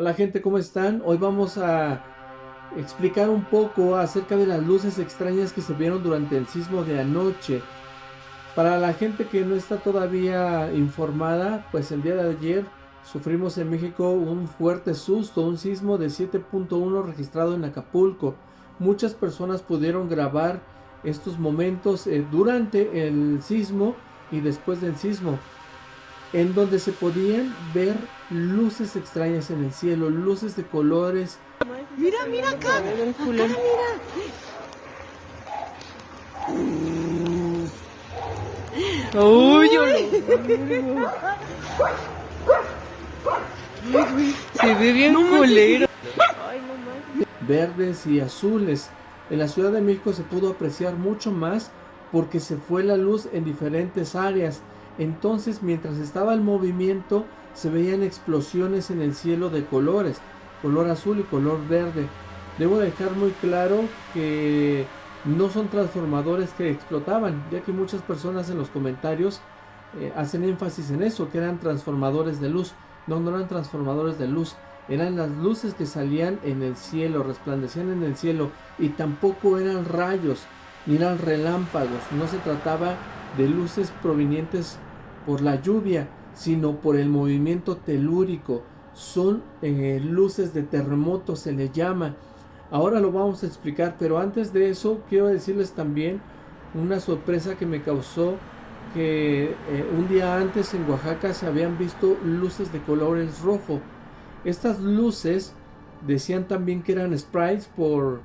Hola gente, ¿cómo están? Hoy vamos a explicar un poco acerca de las luces extrañas que se vieron durante el sismo de anoche. Para la gente que no está todavía informada, pues el día de ayer sufrimos en México un fuerte susto, un sismo de 7.1 registrado en Acapulco. Muchas personas pudieron grabar estos momentos eh, durante el sismo y después del sismo en donde se podían ver luces extrañas en el cielo, luces de colores. Mira, mira acá, acá mira. Uy, Se ve bien culero. Verdes y azules. En la Ciudad de México se pudo apreciar mucho más porque se fue la luz en diferentes áreas entonces mientras estaba el movimiento se veían explosiones en el cielo de colores, color azul y color verde. Debo dejar muy claro que no son transformadores que explotaban, ya que muchas personas en los comentarios eh, hacen énfasis en eso, que eran transformadores de luz. No, no eran transformadores de luz, eran las luces que salían en el cielo, resplandecían en el cielo y tampoco eran rayos, ni eran relámpagos, no se trataba de luces provenientes por la lluvia, sino por el movimiento telúrico. Son eh, luces de terremoto, se le llama. Ahora lo vamos a explicar, pero antes de eso quiero decirles también una sorpresa que me causó que eh, un día antes en Oaxaca se habían visto luces de colores rojo. Estas luces decían también que eran sprites por,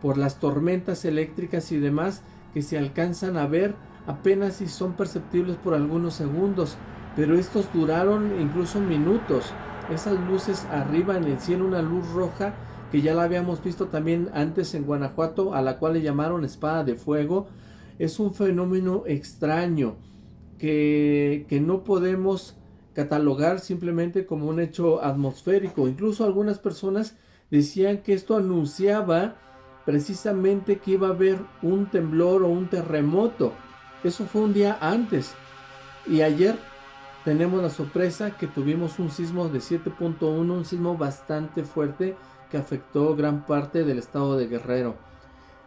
por las tormentas eléctricas y demás que se alcanzan a ver apenas si son perceptibles por algunos segundos, pero estos duraron incluso minutos. Esas luces arriba en el cielo, una luz roja que ya la habíamos visto también antes en Guanajuato, a la cual le llamaron espada de fuego, es un fenómeno extraño que, que no podemos catalogar simplemente como un hecho atmosférico. Incluso algunas personas decían que esto anunciaba precisamente que iba a haber un temblor o un terremoto. Eso fue un día antes. Y ayer tenemos la sorpresa que tuvimos un sismo de 7.1, un sismo bastante fuerte que afectó gran parte del estado de Guerrero.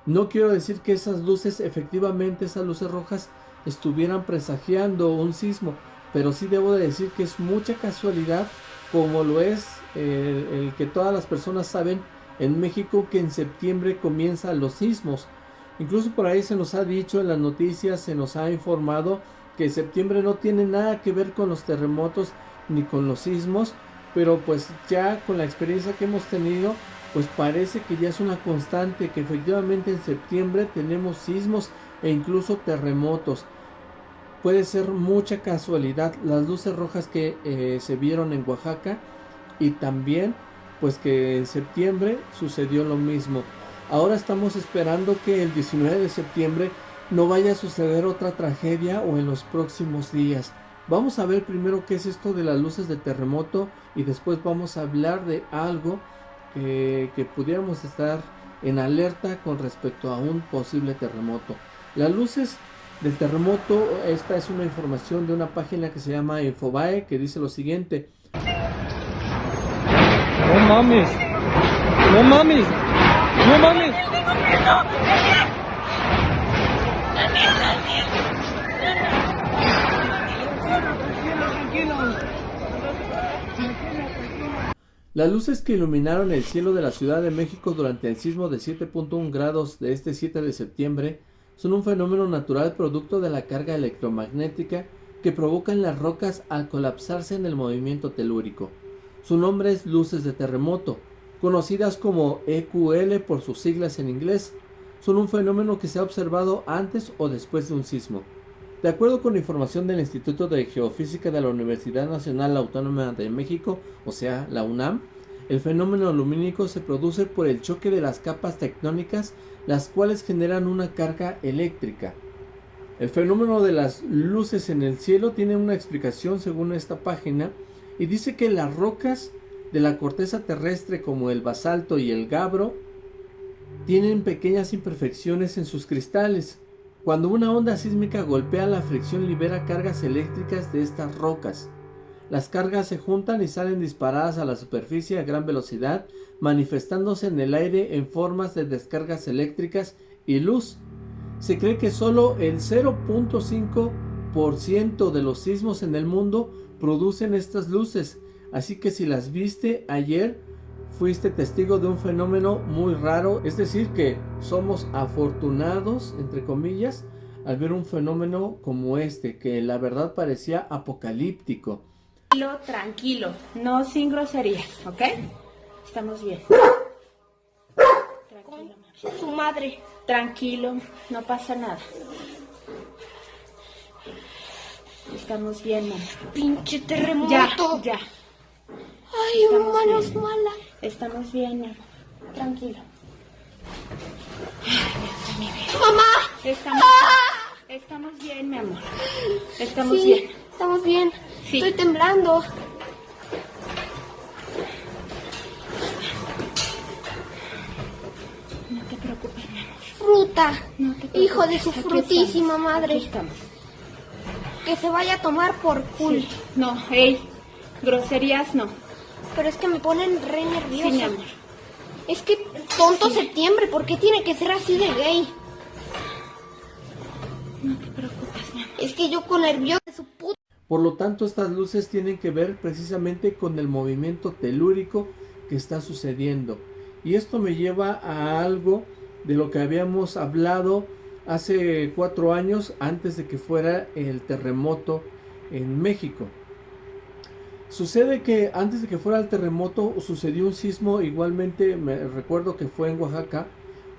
No quiero decir que esas luces, efectivamente esas luces rojas, estuvieran presagiando un sismo, pero sí debo de decir que es mucha casualidad, como lo es el, el que todas las personas saben en México que en septiembre comienzan los sismos. Incluso por ahí se nos ha dicho en las noticias, se nos ha informado que septiembre no tiene nada que ver con los terremotos ni con los sismos, pero pues ya con la experiencia que hemos tenido, pues parece que ya es una constante, que efectivamente en septiembre tenemos sismos e incluso terremotos. Puede ser mucha casualidad las luces rojas que eh, se vieron en Oaxaca y también pues que en septiembre sucedió lo mismo. Ahora estamos esperando que el 19 de septiembre no vaya a suceder otra tragedia o en los próximos días. Vamos a ver primero qué es esto de las luces de terremoto y después vamos a hablar de algo que, que pudiéramos estar en alerta con respecto a un posible terremoto. Las luces del terremoto, esta es una información de una página que se llama Infobae que dice lo siguiente. No mames, no mames. ¡No! Las luces que iluminaron el cielo de la Ciudad de México durante el sismo de 7.1 grados de este 7 de septiembre son un fenómeno natural producto de la carga electromagnética que provocan las rocas al colapsarse en el movimiento telúrico. Su nombre es luces de terremoto, conocidas como EQL por sus siglas en inglés, son un fenómeno que se ha observado antes o después de un sismo. De acuerdo con información del Instituto de Geofísica de la Universidad Nacional Autónoma de México, o sea, la UNAM, el fenómeno lumínico se produce por el choque de las capas tectónicas, las cuales generan una carga eléctrica. El fenómeno de las luces en el cielo tiene una explicación según esta página y dice que las rocas de la corteza terrestre como el basalto y el gabro tienen pequeñas imperfecciones en sus cristales. Cuando una onda sísmica golpea la fricción libera cargas eléctricas de estas rocas. Las cargas se juntan y salen disparadas a la superficie a gran velocidad, manifestándose en el aire en formas de descargas eléctricas y luz. Se cree que solo el 0.5% de los sismos en el mundo producen estas luces, así que si las viste ayer, fuiste testigo de un fenómeno muy raro, es decir que somos afortunados, entre comillas, al ver un fenómeno como este, que la verdad parecía apocalíptico. Tranquilo, tranquilo, no sin groserías, ¿ok? Estamos bien. Tranquilo, Su madre. Tranquilo, no pasa nada. Estamos bien, mamá. Pinche terremoto. Ya, ya. Ay, Estamos bien. mala. Estamos bien, mi amor. Tranquilo. ¡Mamá! Estamos, estamos bien, mi amor. Estamos sí, bien. estamos bien. Sí. Estoy temblando. No te preocupes, mi amor. Fruta. No te preocupes. Hijo de su Aquí frutísima estamos, madre. aquí estamos. Que se vaya a tomar por. Sí. No, hey, groserías no. Pero es que me ponen re Sí, mi nerviosa. amor. es que tonto septiembre, ¿por qué tiene que ser así de gay? No te preocupes, mi amor. Es que yo con nerviosa de su puta. Por lo tanto, estas luces tienen que ver precisamente con el movimiento telúrico que está sucediendo. Y esto me lleva a algo de lo que habíamos hablado hace cuatro años antes de que fuera el terremoto en México. Sucede que antes de que fuera el terremoto sucedió un sismo, igualmente me recuerdo que fue en Oaxaca,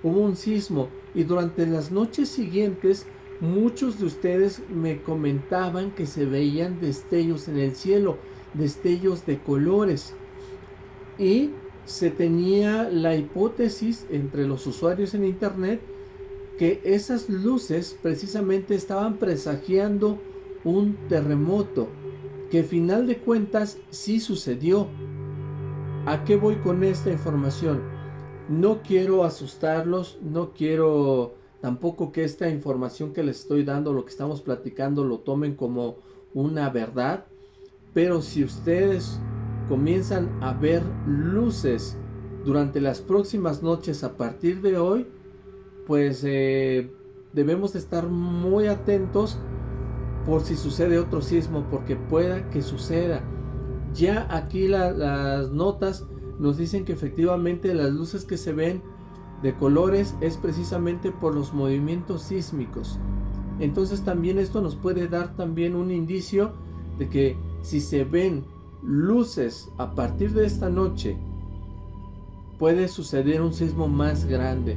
hubo un sismo y durante las noches siguientes muchos de ustedes me comentaban que se veían destellos en el cielo, destellos de colores. Y se tenía la hipótesis entre los usuarios en internet que esas luces precisamente estaban presagiando un terremoto que final de cuentas sí sucedió. ¿A qué voy con esta información? No quiero asustarlos, no quiero tampoco que esta información que les estoy dando, lo que estamos platicando, lo tomen como una verdad. Pero si ustedes comienzan a ver luces durante las próximas noches a partir de hoy, pues eh, debemos de estar muy atentos por si sucede otro sismo, porque pueda que suceda. Ya aquí la- las notas nos dicen que efectivamente las luces que se ven de colores es precisamente por los movimientos sísmicos. Entonces también esto nos puede dar también un indicio de que si se ven luces a partir de esta noche, puede suceder un sismo más grande.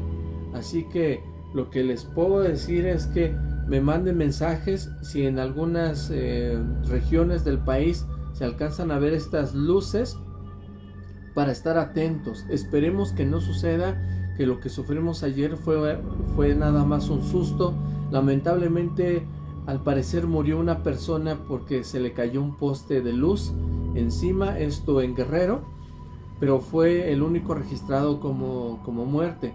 Así que lo que les puedo decir es que me manden mensajes si en algunas eh, regiones del país se alcanzan a ver estas luces para estar atentos. Esperemos que no suceda que lo que sufrimos ayer fue, fue nada más un susto. Lamentablemente al parecer murió una persona porque se le cayó un poste de luz encima, esto en Guerrero, pero fue el único registrado como, como muerte.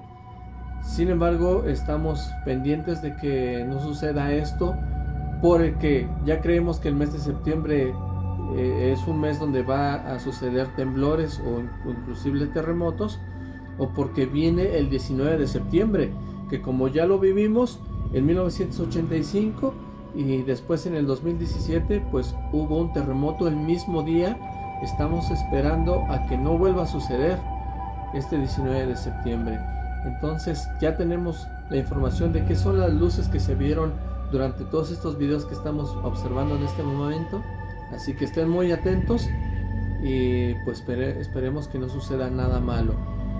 Sin embargo, estamos pendientes de que no suceda esto, porque ya creemos que el mes de septiembre eh, es un mes donde va a suceder temblores o, in- o inclusive terremotos, o porque viene el 19 de septiembre, que como ya lo vivimos en 1985 y después en el 2017, pues hubo un terremoto el mismo día. Estamos esperando a que no vuelva a suceder este 19 de septiembre. Entonces ya tenemos la información de qué son las luces que se vieron durante todos estos videos que estamos observando en este momento. Así que estén muy atentos y pues espere- esperemos que no suceda nada malo.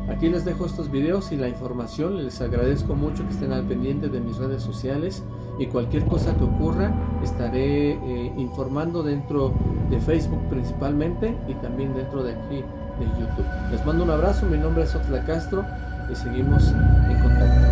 Aquí les dejo estos videos y la información. Les agradezco mucho que estén al pendiente de mis redes sociales y cualquier cosa que ocurra estaré eh, informando dentro de Facebook principalmente y también dentro de aquí de YouTube. Les mando un abrazo, mi nombre es Otla Castro y seguimos en contacto.